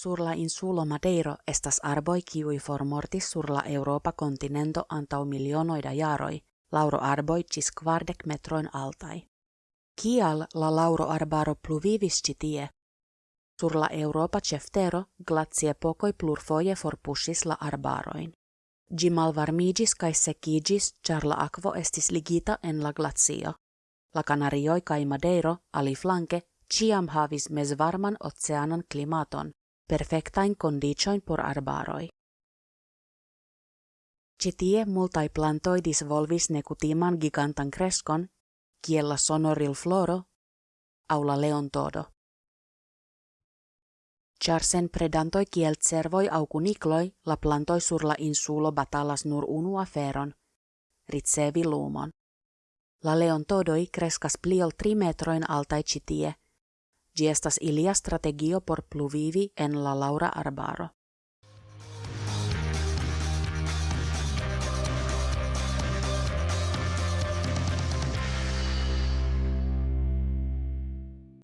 Sur la insulo Madeiro estas arboj kiuj formortis sur la Europa kontinento antaŭ milionoj da jaroj, lauro arboj ĝis kvardek metrojn altaj. Kial la lauro arbaro pluvivis ĉi tie? Sur la Europa ceftero glaciepokoj plurfoje forpuŝis la arbaroin. Ĝi malvarmiĝis kaj sekiĝis, ĉar la akvo estis ligita en la glacio. La Kanarioj kaj Madeiro aliflanke ĉiam havis mezvarman oceanan klimaton, perfektajn kondiĉojn por arbaroj. Ĉi tie multaj plantoj disvolvis nekutiman gigantan kreskon, kiel la sonorilfloro aŭ la leontodo. Ĉar sen predantoj kiel cervoj la plantoj sur la insulo batalas nur unu aferon: ricevi lumon. La leontodoj kreskas pli ol tri metrojn altaj ĉi. Gi estas ilia strategio por pluvivi en la Laura arbaro.